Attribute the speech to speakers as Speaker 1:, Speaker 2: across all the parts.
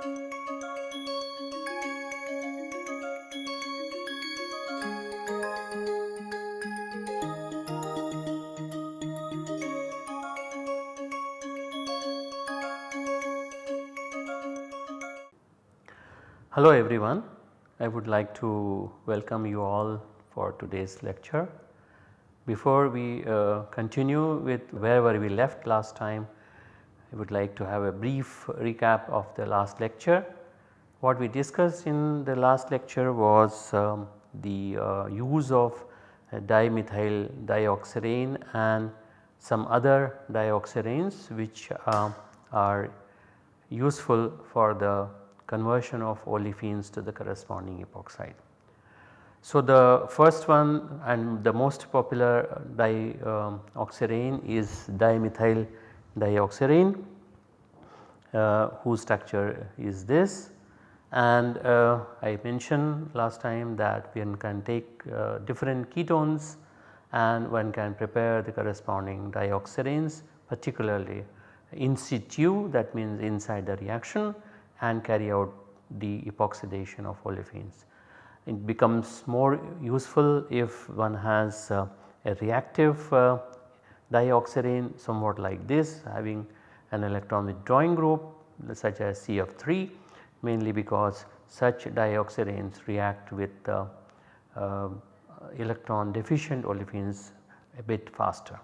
Speaker 1: Hello everyone, I would like to welcome you all for today's lecture. Before we uh, continue with wherever we left last time, I would like to have a brief recap of the last lecture. What we discussed in the last lecture was um, the uh, use of dimethyl dioxirane and some other dioxiranes which uh, are useful for the conversion of olefins to the corresponding epoxide. So, the first one and the most popular dioxirane um, is dimethyl dioxirane uh, whose structure is this and uh, I mentioned last time that one can take uh, different ketones and one can prepare the corresponding dioxiranes particularly in situ that means inside the reaction and carry out the epoxidation of olefins. It becomes more useful if one has uh, a reactive dioxirane somewhat like this having an electron withdrawing group such as CF3 mainly because such dioxiranes react with uh, uh, electron deficient olefins a bit faster.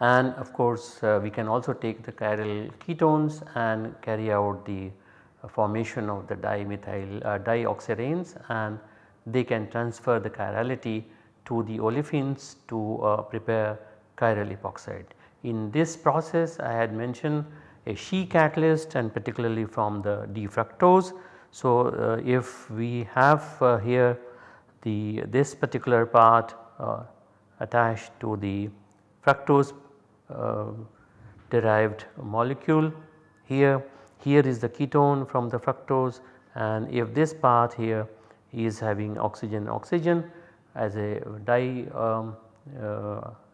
Speaker 1: And of course uh, we can also take the chiral ketones and carry out the formation of the dimethyl uh, dioxiranes and they can transfer the chirality to the olefins to uh, prepare chiral epoxide. In this process I had mentioned a Shi catalyst and particularly from the D-fructose. So, uh, if we have uh, here the this particular part uh, attached to the fructose uh, derived molecule here here is the ketone from the fructose and if this part here is having oxygen oxygen as a di um,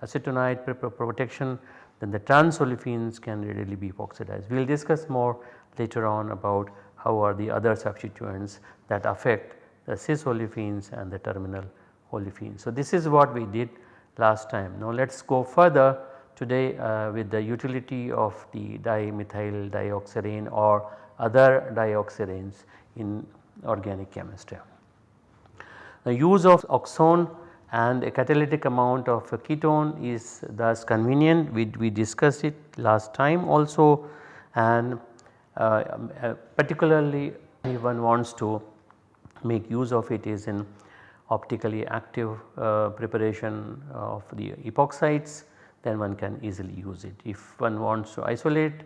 Speaker 1: acetonide protection then the trans olefins can readily be oxidized. We will discuss more later on about how are the other substituents that affect the cis olefins and the terminal olefins. So, this is what we did last time. Now, let us go further today uh, with the utility of the dimethyl dioxirane or other dioxiranes in organic chemistry. The use of oxone and a catalytic amount of a ketone is thus convenient we, we discussed it last time also and uh, uh, particularly if one wants to make use of it is in optically active uh, preparation of the epoxides then one can easily use it. If one wants to isolate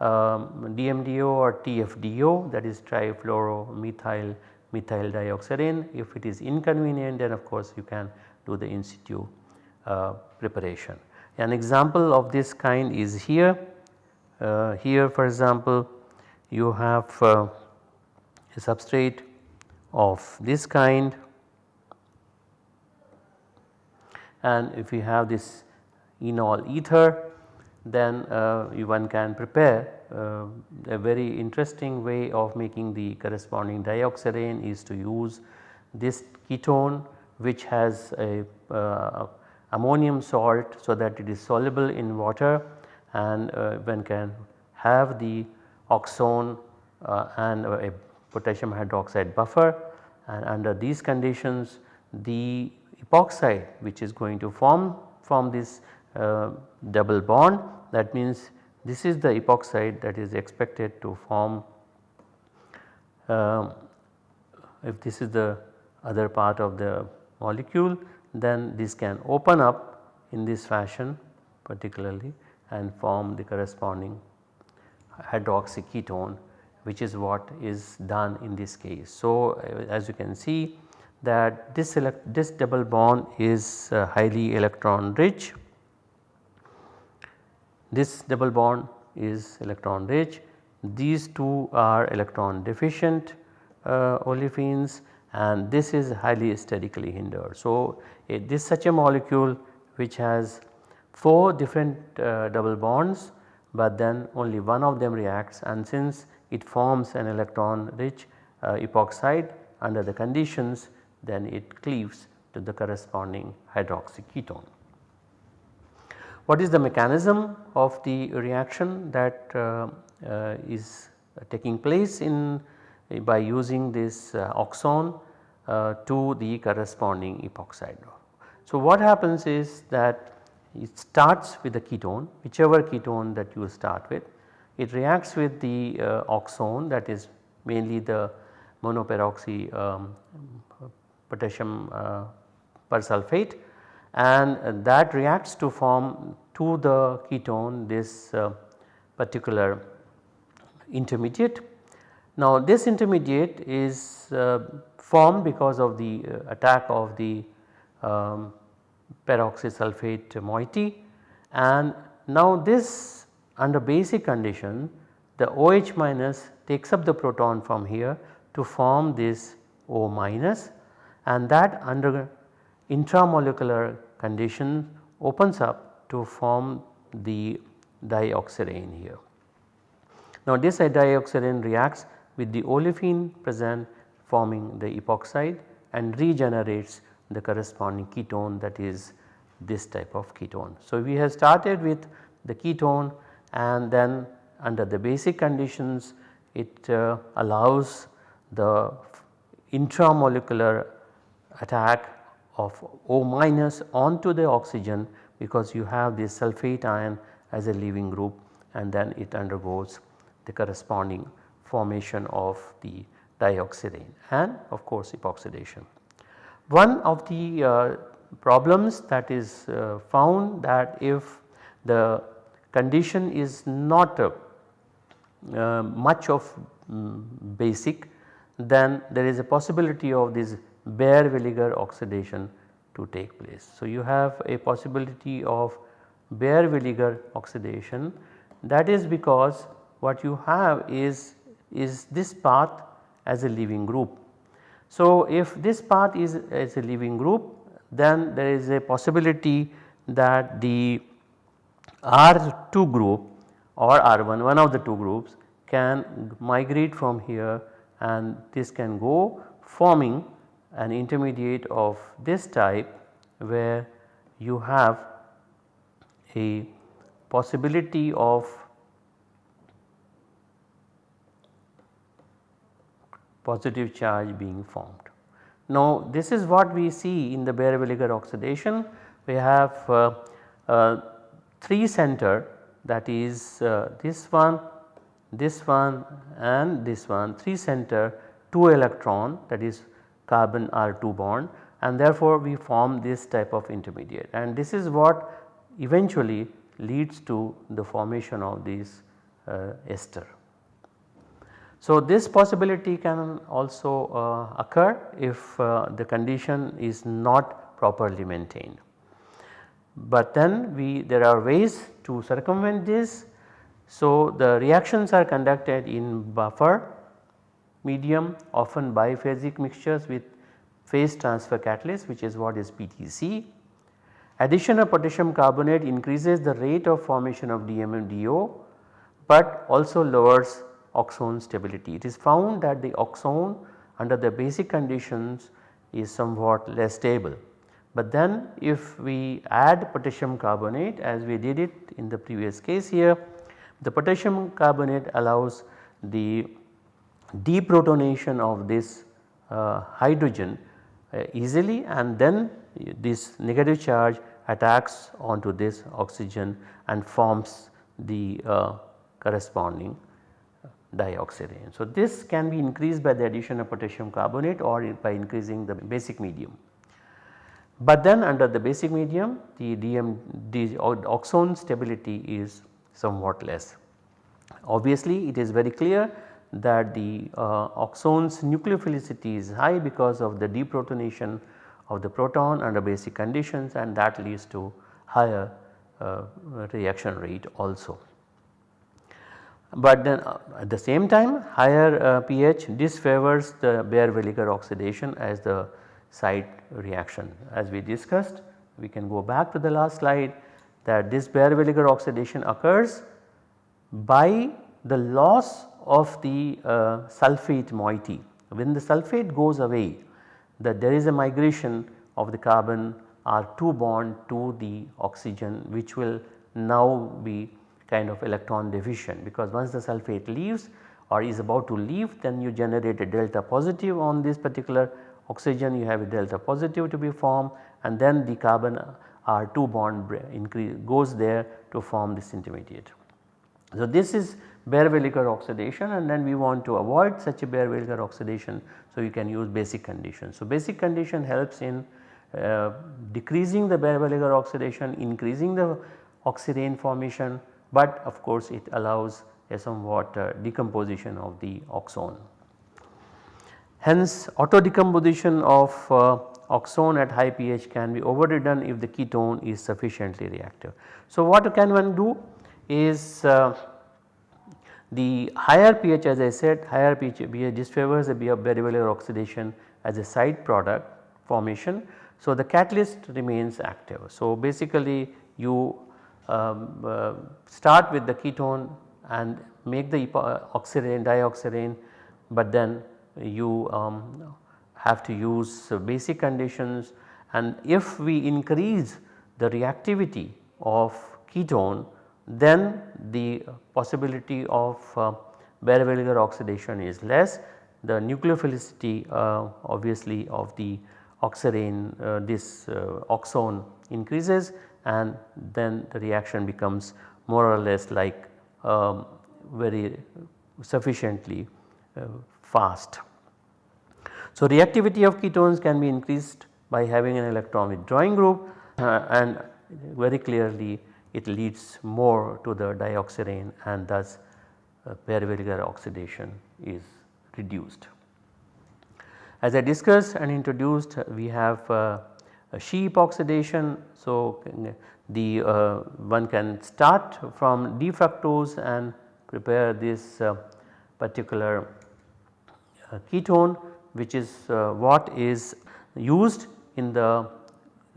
Speaker 1: um, DMDO or TFDO that is trifluoromethyl methyl dioxirane if it is inconvenient then of course you can do the in situ uh, preparation. An example of this kind is here, uh, here for example you have uh, a substrate of this kind. And if you have this enol ether then uh, one can prepare uh, a very interesting way of making the corresponding dioxirane is to use this ketone which has a uh, ammonium salt so that it is soluble in water and one can have the oxone and a potassium hydroxide buffer. And under these conditions the epoxide which is going to form from this double bond that means this is the epoxide that is expected to form um, if this is the other part of the molecule then this can open up in this fashion particularly and form the corresponding hydroxy ketone which is what is done in this case. So, uh, as you can see that this, this double bond is uh, highly electron rich, this double bond is electron rich, these two are electron deficient uh, olefins and this is highly sterically hindered. So, this such a molecule which has 4 different uh, double bonds but then only one of them reacts and since it forms an electron rich uh, epoxide under the conditions then it cleaves to the corresponding hydroxy ketone. What is the mechanism of the reaction that uh, uh, is taking place in by using this uh, oxone uh, to the corresponding epoxide. So, what happens is that it starts with the ketone whichever ketone that you start with it reacts with the uh, oxone that is mainly the monoperoxy um, potassium persulfate and that reacts to form to the ketone this uh, particular intermediate. Now this intermediate is uh, formed because of the uh, attack of the um, peroxysulfate moiety and now this under basic condition the OH minus takes up the proton from here to form this O minus and that under intramolecular condition opens up to form the dioxirane here. Now this dioxirane reacts with the olefin present forming the epoxide and regenerates the corresponding ketone that is this type of ketone. So we have started with the ketone and then under the basic conditions it uh, allows the intramolecular attack of O minus onto the oxygen because you have this sulphate ion as a leaving group and then it undergoes the corresponding formation of the dioxirane and of course epoxidation. One of the uh, problems that is uh, found that if the condition is not uh, uh, much of um, basic then there is a possibility of this Baeyer-Villiger oxidation to take place. So, you have a possibility of Baeyer-Villiger oxidation that is because what you have is, is this path as a leaving group. So, if this path is as a leaving group then there is a possibility that the R2 group or R1 one of the two groups can migrate from here and this can go forming an intermediate of this type where you have a possibility of positive charge being formed. Now this is what we see in the Baeyer-Villiger oxidation we have uh, uh, 3 center that is uh, this one, this one and this one 3 center 2 electron that is carbon R2 bond and therefore we form this type of intermediate and this is what eventually leads to the formation of this uh, ester. So this possibility can also uh, occur if uh, the condition is not properly maintained. But then we there are ways to circumvent this. So the reactions are conducted in buffer medium often biphasic mixtures with phase transfer catalyst which is what is PTC. Addition of potassium carbonate increases the rate of formation of DMDO but also lowers oxone stability. It is found that the oxone under the basic conditions is somewhat less stable. But then if we add potassium carbonate as we did it in the previous case here, the potassium carbonate allows the deprotonation of this uh, hydrogen uh, easily and then this negative charge attacks onto this oxygen and forms the uh, corresponding dioxirane. So, this can be increased by the addition of potassium carbonate or by increasing the basic medium. But then under the basic medium the DM the oxone stability is somewhat less. Obviously it is very clear that the uh, oxone's nucleophilicity is high because of the deprotonation of the proton under basic conditions and that leads to higher uh, reaction rate also. But then uh, at the same time higher uh, pH disfavors the Baeyer-Villiger oxidation as the side reaction. As we discussed we can go back to the last slide that this Baeyer-Villiger oxidation occurs by the loss of the uh, sulphate moiety. When the sulphate goes away that there is a migration of the carbon R2 bond to the oxygen which will now be kind of electron deficient because once the sulphate leaves or is about to leave then you generate a delta positive on this particular oxygen you have a delta positive to be formed and then the carbon R2 bond increase goes there to form this intermediate. So this is Baeyer-Villiger oxidation and then we want to avoid such a Baeyer-Villiger oxidation. So you can use basic condition. So basic condition helps in uh, decreasing the Baeyer-Villiger oxidation, increasing the oxirane formation but of course it allows a somewhat uh, decomposition of the oxone. Hence auto decomposition of uh, oxone at high pH can be overridden if the ketone is sufficiently reactive. So what can one do is uh, the higher pH as I said higher pH disfavors the Baeyer-Villiger oxidation as a side product formation. So the catalyst remains active. So basically you um, uh, start with the ketone and make the oxirane dioxirane but then you um, have to use basic conditions and if we increase the reactivity of ketone then the possibility of uh, Baeyer-Villiger oxidation is less. The nucleophilicity uh, obviously of the oxirane uh, this uh, oxone increases and then the reaction becomes more or less like um, very sufficiently uh, fast. So, reactivity of ketones can be increased by having an electron withdrawing group uh, and very clearly it leads more to the dioxirane and thus uh, oxidation is reduced. As I discussed and introduced we have uh, Shi epoxidation. So, the uh, one can start from D-fructose and prepare this uh, particular uh, ketone which is uh, what is used in the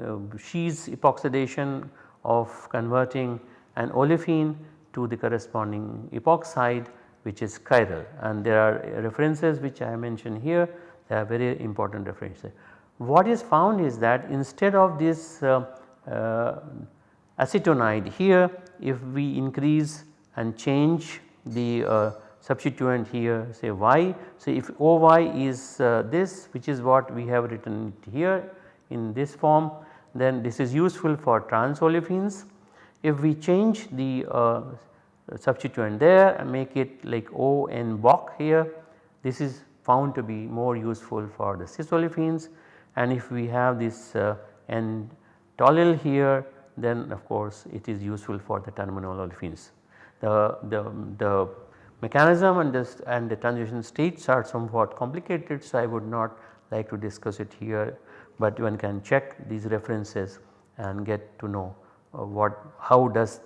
Speaker 1: uh, Shi's epoxidation of converting an olefin to the corresponding epoxide which is chiral and there are references which I mentioned here they are very important references. What is found is that instead of this uh, uh, acetonide here if we increase and change the uh, substituent here say Y. So, if OY is uh, this which is what we have written here in this form then this is useful for trans olefins. If we change the uh, substituent there and make it like O N Boc here this is found to be more useful for the cis olefins and if we have this uh, N toluene here then of course it is useful for the terminal olefins. The, the, the mechanism and, this, and the transition states are somewhat complicated so I would not like to discuss it here but one can check these references and get to know uh, what how does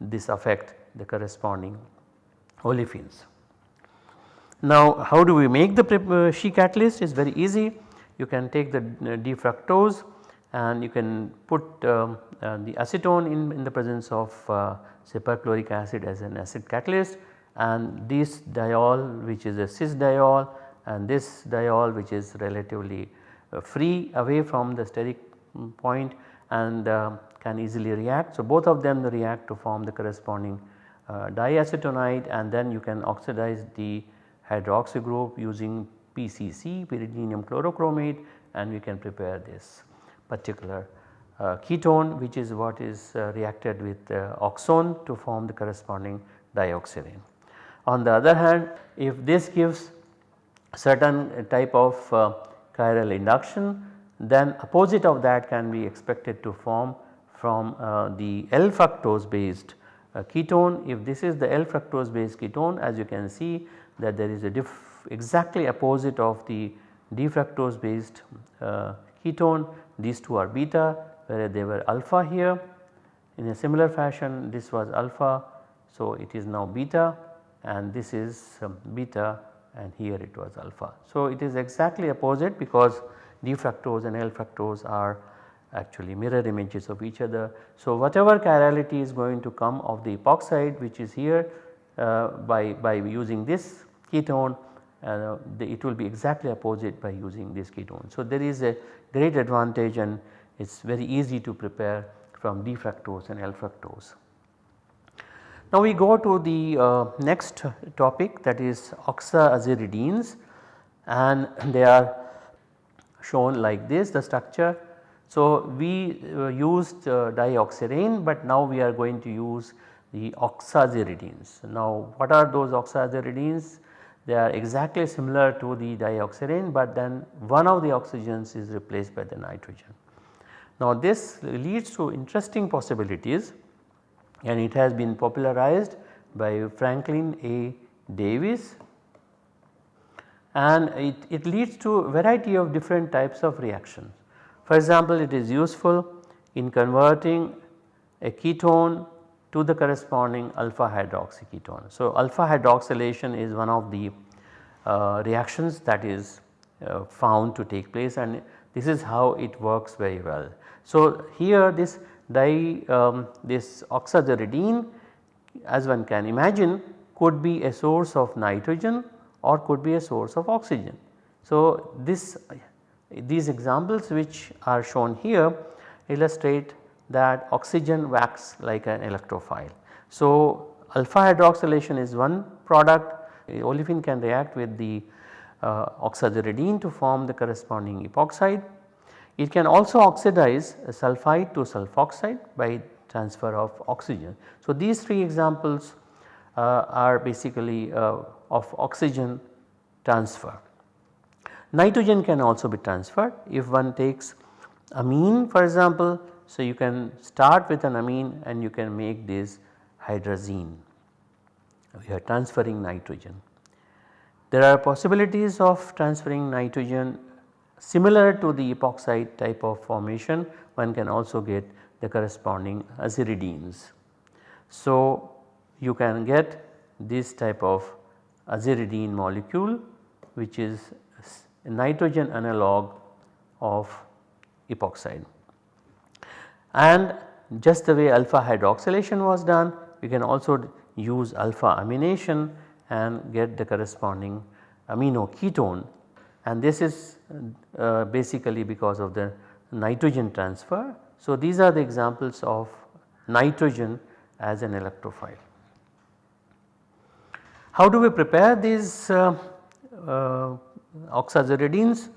Speaker 1: this affect the corresponding olefins. Now how do we make the uh, Shi catalyst is very easy you can take the uh, D-fructose and you can put um, uh, the acetone in, in the presence of uh, say perchloric acid as an acid catalyst and this diol which is a cis diol and this diol which is relatively free away from the steric point and uh, can easily react. So both of them react to form the corresponding uh, diacetonide and then you can oxidize the hydroxy group using PCC pyridinium chlorochromate and we can prepare this particular uh, ketone which is what is uh, reacted with uh, oxone to form the corresponding dioxirane. On the other hand if this gives certain type of uh, chiral induction then opposite of that can be expected to form from uh, the L fructose based uh, ketone. If this is the L fructose based ketone as you can see that there is a diff exactly opposite of the D-fructose based uh, ketone these two are beta where they were alpha here in a similar fashion this was alpha so it is now beta and this is um, beta and here it was alpha. So it is exactly opposite because D-fructose and L-fructose are actually mirror images of each other. So whatever chirality is going to come of the epoxide which is here uh, by, by using this ketone uh, the, it will be exactly opposite by using this ketone. So, there is a great advantage and it is very easy to prepare from D fructose and L fructose. Now we go to the uh, next topic that is oxaziridines and they are shown like this the structure. So we uh, used uh, dioxirane but now we are going to use the oxaziridines. Now what are those oxaziridines? They are exactly similar to the dioxirane but then one of the oxygens is replaced by the nitrogen. Now this leads to interesting possibilities and it has been popularized by Franklin A. Davis and it, it leads to a variety of different types of reactions. For example, it is useful in converting a ketone to the corresponding alpha hydroxy ketone. So, alpha hydroxylation is one of the uh, reactions that is uh, found to take place and this is how it works very well. So, here this di um, this oxaziridine as one can imagine could be a source of nitrogen or could be a source of oxygen. So, this these examples which are shown here illustrate that oxygen acts like an electrophile. So, alpha hydroxylation is one product olefin can react with the uh, oxaziridine to form the corresponding epoxide. It can also oxidize sulphide to sulfoxide by transfer of oxygen. So, these three examples uh, are basically uh, of oxygen transfer. Nitrogen can also be transferred if one takes amine for example so, you can start with an amine and you can make this hydrazine, we are transferring nitrogen. There are possibilities of transferring nitrogen similar to the epoxide type of formation one can also get the corresponding aziridines. So, you can get this type of aziridine molecule which is a nitrogen analog of epoxide and just the way alpha hydroxylation was done we can also use alpha amination and get the corresponding amino ketone and this is uh, basically because of the nitrogen transfer. So, these are the examples of nitrogen as an electrophile. How do we prepare these uh, uh, oxaziridines?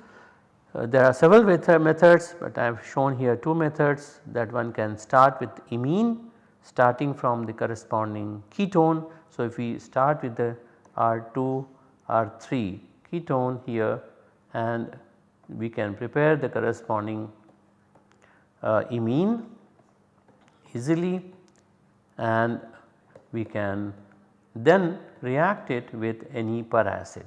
Speaker 1: Uh, there are several methods but I have shown here two methods that one can start with imine starting from the corresponding ketone. So, if we start with the R2 R3 ketone here and we can prepare the corresponding uh, imine easily and we can then react it with any peracid.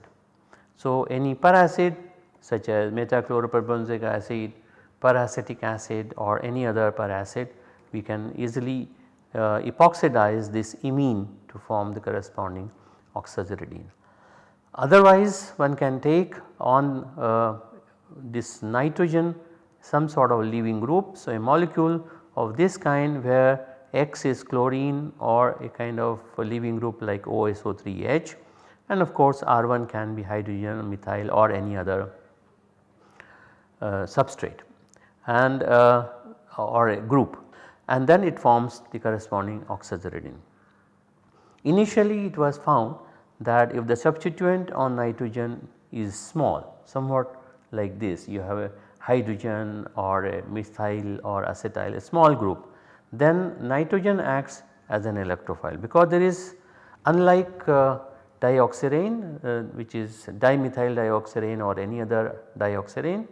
Speaker 1: So, any peracid such as metachloroperbenzoic acid, peracetic acid or any other peracid we can easily uh, epoxidize this imine to form the corresponding oxaziridine. Otherwise one can take on uh, this nitrogen some sort of leaving group. So, a molecule of this kind where X is chlorine or a kind of a leaving group like OSO3H and of course R1 can be hydrogen, methyl or any other uh, substrate and uh, or a group and then it forms the corresponding oxaziridine. Initially it was found that if the substituent on nitrogen is small somewhat like this you have a hydrogen or a methyl or acetyl a small group then nitrogen acts as an electrophile because there is unlike uh, dioxirane uh, which is dimethyl dioxirane or any other dioxirane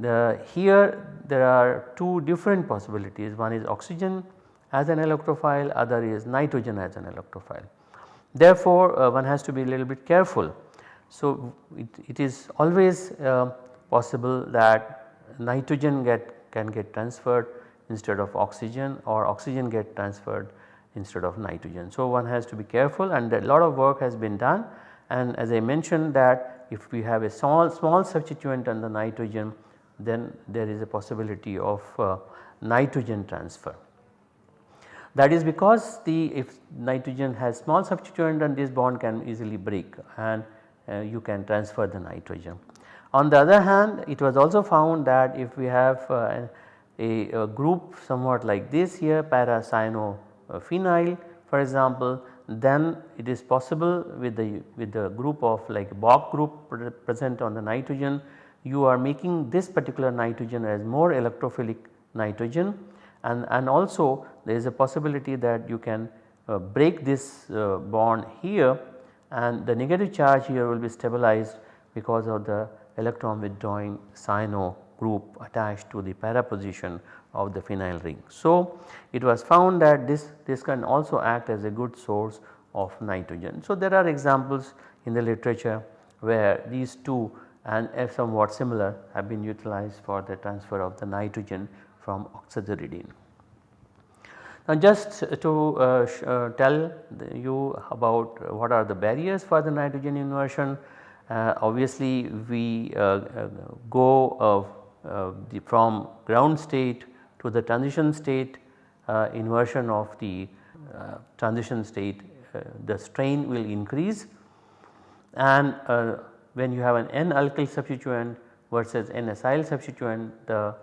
Speaker 1: the here there are two different possibilities one is oxygen as an electrophile other is nitrogen as an electrophile. Therefore, uh, one has to be a little bit careful. So, it, it is always uh, possible that nitrogen get can get transferred instead of oxygen or oxygen get transferred instead of nitrogen. So, one has to be careful and a lot of work has been done and as I mentioned that if we have a small small substituent on the nitrogen then there is a possibility of uh, nitrogen transfer. That is because the if nitrogen has small substituent then this bond can easily break and uh, you can transfer the nitrogen. On the other hand it was also found that if we have uh, a, a, group somewhat like this here para cyano for example then it is possible with the with the group of like Boc group present on the nitrogen you are making this particular nitrogen as more electrophilic nitrogen and, and also there is a possibility that you can uh, break this uh, bond here and the negative charge here will be stabilized because of the electron withdrawing cyano group attached to the para position of the phenyl ring. So, it was found that this, this can also act as a good source of nitrogen. So, there are examples in the literature where these two and somewhat similar have been utilized for the transfer of the nitrogen from oxaziridine. Now just to uh, uh, tell you about what are the barriers for the nitrogen inversion, uh, obviously we uh, uh, go uh, the, from ground state to the transition state inversion of the transition state the strain will increase and when you have an N-alkyl substituent versus N-acyl substituent the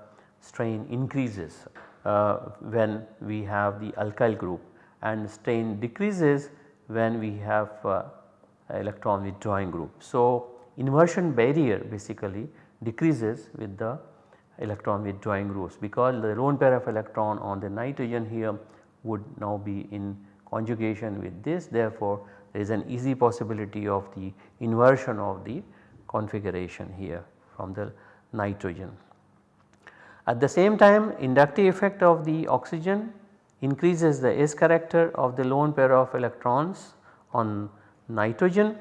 Speaker 1: strain increases uh, when we have the alkyl group and strain decreases when we have uh, electron withdrawing group. So, inversion barrier basically decreases with the electron withdrawing groups because the lone pair of electron on the nitrogen here would now be in conjugation with this therefore, there is an easy possibility of the inversion of the configuration here from the nitrogen. At the same time inductive effect of the oxygen increases the S character of the lone pair of electrons on nitrogen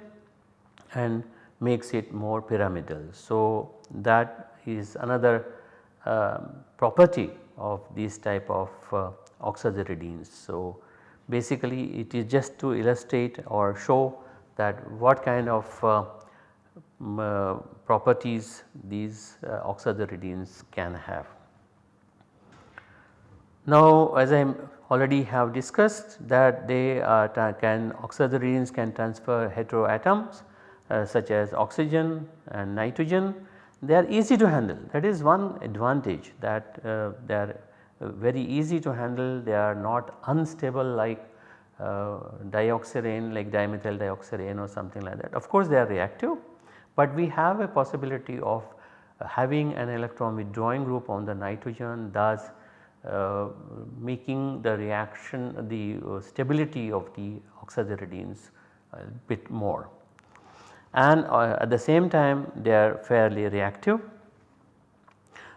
Speaker 1: and makes it more pyramidal. So, that is another uh, property of these type of uh, oxaziridines. So, basically it is just to illustrate or show that what kind of uh, uh, properties these uh, oxaziridines can have. Now as I already have discussed that they can oxaziridines can transfer heteroatoms uh, such as oxygen and nitrogen they are easy to handle that is one advantage that uh, they are uh, very easy to handle they are not unstable like uh, dioxirane like dimethyl dioxirane or something like that. Of course they are reactive but we have a possibility of uh, having an electron withdrawing group on the nitrogen thus uh, making the reaction the uh, stability of the oxaziridines a bit more. And uh, at the same time they are fairly reactive.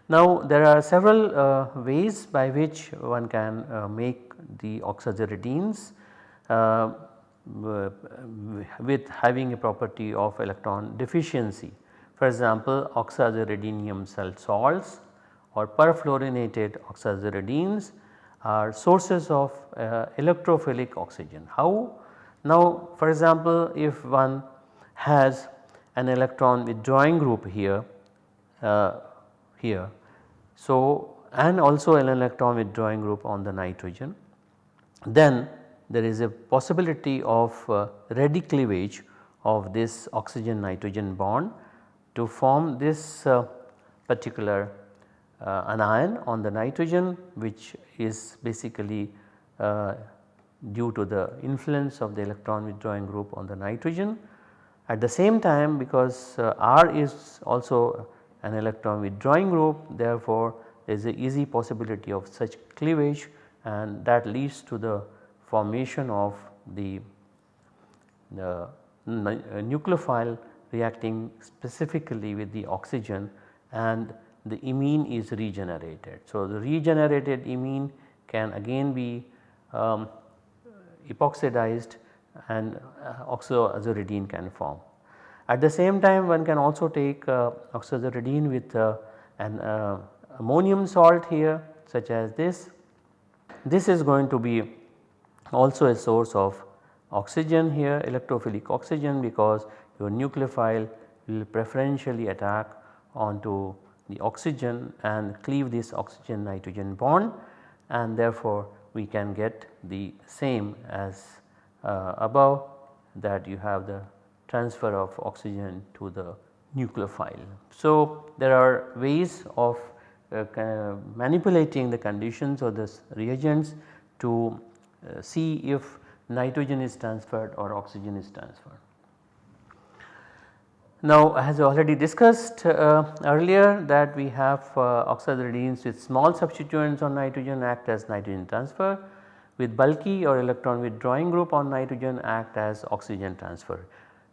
Speaker 1: Now there are several uh, ways by which one can uh, make the oxaziridines with having a property of electron deficiency. For example, oxaziridinium salts or perfluorinated oxaziridines are sources of uh, electrophilic oxygen. How? Now for example, if one has an electron withdrawing group here, uh, here. So and also an electron withdrawing group on the nitrogen, then there is a possibility of uh, ready cleavage of this oxygen nitrogen bond to form this uh, particular uh, anion on the nitrogen which is basically due to the influence of the electron withdrawing group on the nitrogen. At the same time because uh, R is also an electron withdrawing group therefore there is a easy possibility of such cleavage and that leads to the formation of the, the uh, nucleophile reacting specifically with the oxygen and the imine is regenerated. So, the regenerated imine can again be um, epoxidized and uh, can form. At the same time one can also take uh, with uh, an uh, ammonium salt here such as this. This is going to be also a source of oxygen here electrophilic oxygen because your nucleophile will preferentially attack onto the oxygen and cleave this oxygen nitrogen bond and therefore we can get the same as uh, above that you have the transfer of oxygen to the nucleophile. So, there are ways of uh, manipulating the conditions of this reagents to see if nitrogen is transferred or oxygen is transferred. Now as already discussed uh, earlier that we have uh, with small substituents on nitrogen act as nitrogen transfer with bulky or electron withdrawing group on nitrogen act as oxygen transfer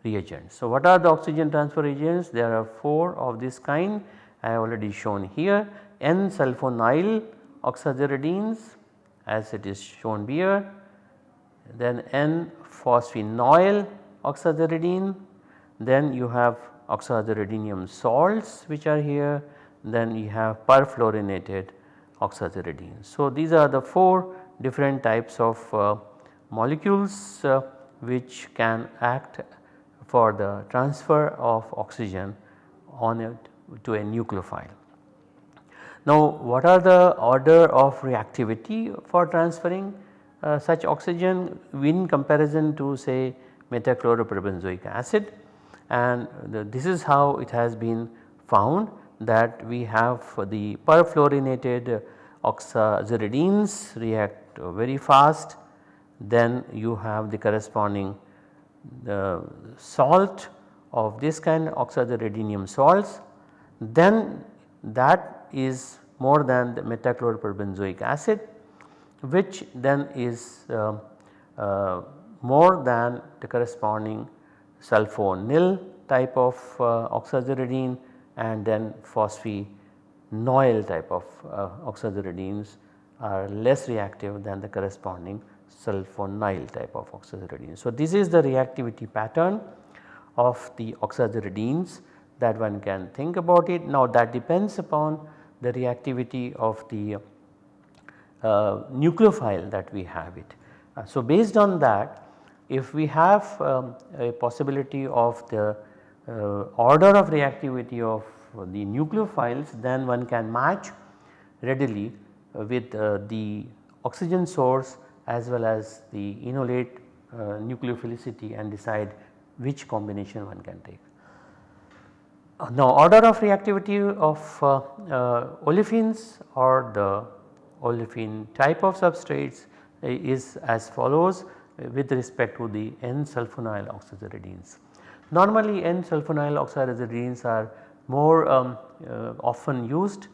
Speaker 1: reagents. So what are the oxygen transfer reagents? There are 4 of this kind I have already shown here N-sulfonyl oxaziridines as it is shown here then N-phosphinoyl oxaziridine then you have oxaziridinium salts which are here then you have perfluorinated oxaziridine. So these are the 4 different types of uh, molecules uh, which can act for the transfer of oxygen on it to a nucleophile. Now what are the order of reactivity for transferring uh, such oxygen in comparison to say metachloroperbenzoic acid? And the, this is how it has been found that we have the perfluorinated oxaziridines react very fast. Then you have the corresponding the salt of this kind oxaziridinium salts. Then that is more than the metachloroperbenzoic acid which then is uh, uh, more than the corresponding sulfonyl type of uh, oxaziridine and then phosphinoyl type of uh, oxaziridines are less reactive than the corresponding sulfonyl type of oxaziridine. So, this is the reactivity pattern of the oxaziridines that one can think about it. Now that depends upon the reactivity of the uh, nucleophile that we have it. Uh, so based on that if we have um, a possibility of the uh, order of reactivity of the nucleophiles then one can match readily with uh, the oxygen source as well as the enolate uh, nucleophilicity and decide which combination one can take. Uh, now order of reactivity of uh, uh, olefins or the olefin type of substrates is as follows with respect to the N-sulfonyl oxaziridines. Normally N-sulfonyl oxaziridines are more um, uh, often used,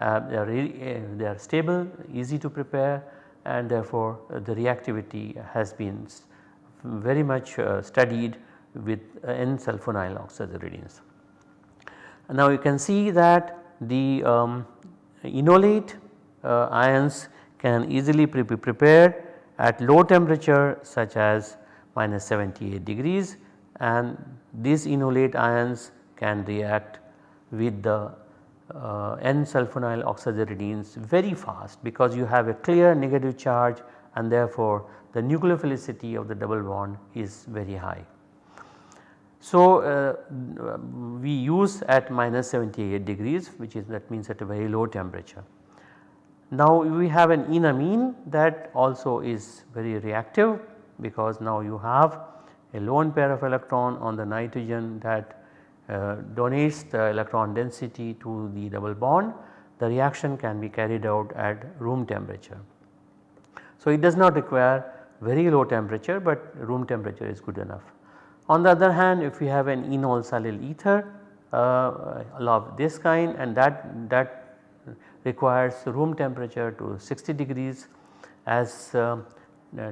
Speaker 1: uh, they, are really, uh, they are stable, easy to prepare and therefore the reactivity has been very much studied with N-sulfonyl oxaziridines. Now you can see that the um, enolate ions can easily be prepared at low temperature such as minus 78 degrees and these enolate ions can react with the uh, N-sulfonyl oxaziridines very fast because you have a clear negative charge and therefore the nucleophilicity of the double bond is very high. So, uh, we use at minus 78 degrees which is that means at a very low temperature. Now we have an enamine that also is very reactive because now you have a lone pair of electron on the nitrogen that uh, donates the electron density to the double bond the reaction can be carried out at room temperature. So it does not require very low temperature but room temperature is good enough. On the other hand if we have an enol silyl ether uh, of this kind and that, that requires room temperature to 60 degrees as uh,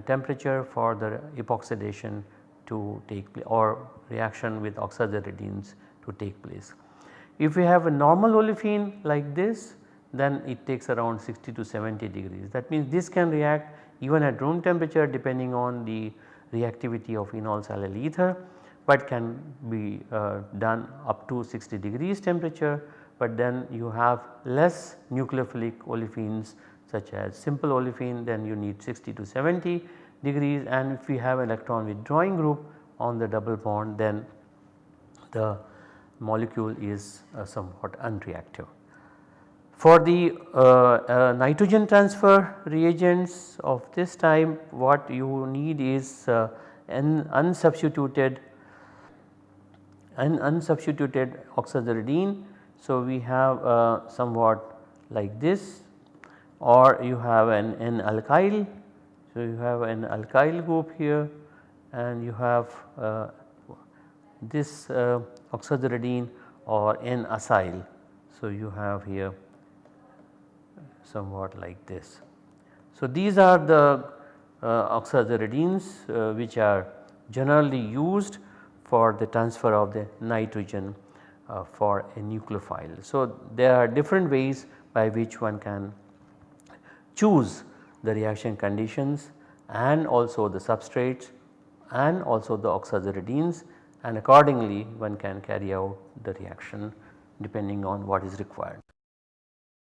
Speaker 1: temperature for the epoxidation to take place or reaction with oxaziridines to take place. If we have a normal olefin like this then it takes around 60 to 70 degrees that means this can react even at room temperature depending on the reactivity of enol silyl ether but can be uh, done up to 60 degrees temperature but then you have less nucleophilic olefins such as simple olefin then you need 60 to 70 degrees and if we have electron withdrawing group on the double bond then the molecule is uh, somewhat unreactive. For the uh, uh, nitrogen transfer reagents of this time what you need is uh, an unsubstituted an unsubstituted oxaziridine. So, we have uh, somewhat like this or you have an, an alkyl. So, you have an alkyl group here and you have uh, this uh, oxaziridine or N acyl. So, you have here somewhat like this. So, these are the uh, oxaziridines uh, which are generally used for the transfer of the nitrogen uh, for a nucleophile. So, there are different ways by which one can choose the reaction conditions and also the substrates and also the oxaziridines and accordingly one can carry out the reaction depending on what is required.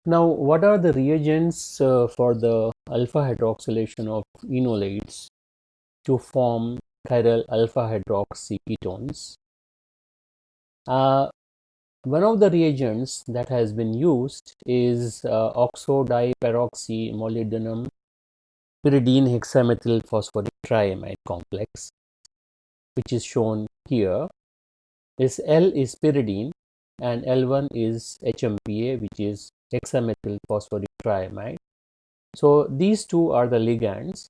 Speaker 2: Now what are the reagents uh, for the alpha hydroxylation of enolates to form chiral alpha hydroxy ketones? Uh, one of the reagents that has been used is uh, oxodiperoxy molybdenum pyridine hexamethyl phosphoric triamide complex which is shown here. This L is pyridine and L1 is HMPA which is hexamethyl phosphoric triamide. So, these two are the ligands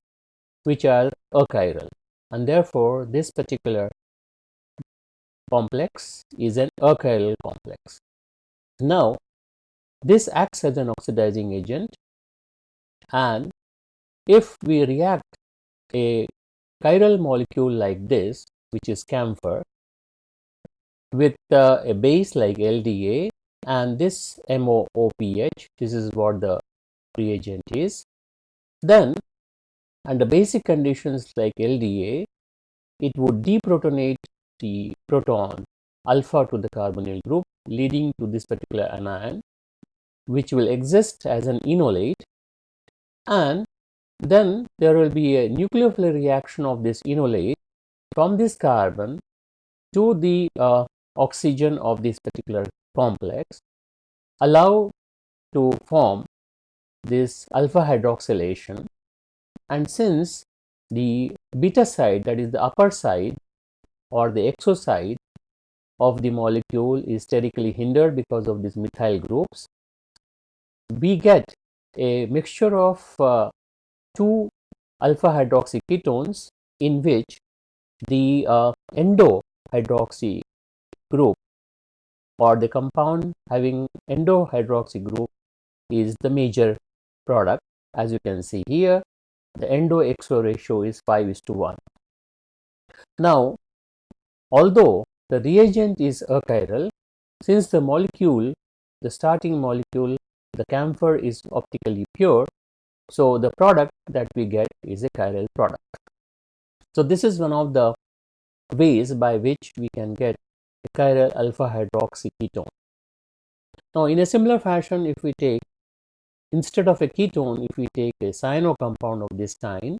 Speaker 2: which are achiral and therefore, this particular complex is an achiral complex. Now, this acts as an oxidizing agent and if we react a chiral molecule like this which is camphor with uh, a base like LDA and this MOOPH this is what the reagent is. Then under basic conditions like LDA it would deprotonate the proton alpha to the carbonyl group leading to this particular anion which will exist as an enolate. And then there will be a nucleophilic reaction of this enolate from this carbon to the uh, oxygen of this particular complex allow to form this alpha hydroxylation. And since the beta side that is the upper side or the exo side of the molecule is sterically hindered because of these methyl groups we get a mixture of uh, two alpha hydroxy ketones in which the uh, endo hydroxy group or the compound having endo hydroxy group is the major product as you can see here the endo exo ratio is 5 is to 1. Now although the reagent is achiral since the molecule the starting molecule the camphor is optically pure so the product that we get is a chiral product. So this is one of the ways by which we can get chiral alpha hydroxy ketone. Now in a similar fashion if we take instead of a ketone if we take a cyano compound of this kind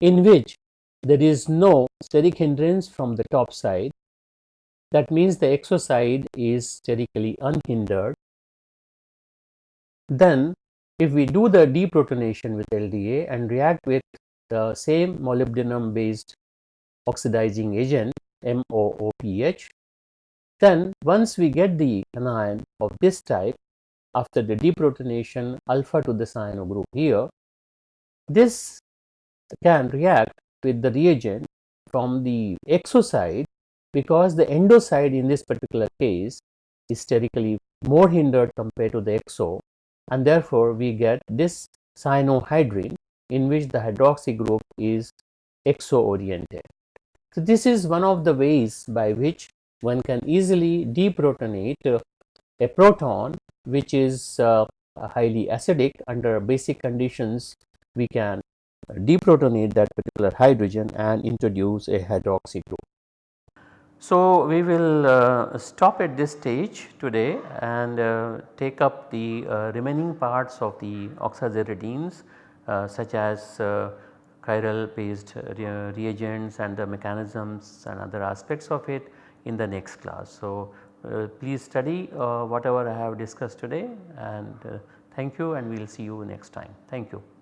Speaker 2: in which there is no steric hindrance from the top side that means the exo side is sterically unhindered then if we do the deprotonation with LDA and react with the same molybdenum based oxidizing agent MOOPH, then once we get the anion of this type after the deprotonation alpha to the cyano group here, this can react with the reagent from the exo side because the endo side in this particular case is sterically more hindered compared to the exo and therefore we get this cyanohydrin in which the hydroxy group is exo oriented. So this is one of the ways by which one can easily deprotonate uh, a proton which is uh, highly acidic under basic conditions we can deprotonate that particular hydrogen and introduce a hydroxy group.
Speaker 1: So, we will uh, stop at this stage today and uh, take up the uh, remaining parts of the oxaziridines uh, such as chiral based re reagents and the mechanisms and other aspects of it in the next class. So, uh, please study whatever I have discussed today and thank you and we will see you next time. Thank you.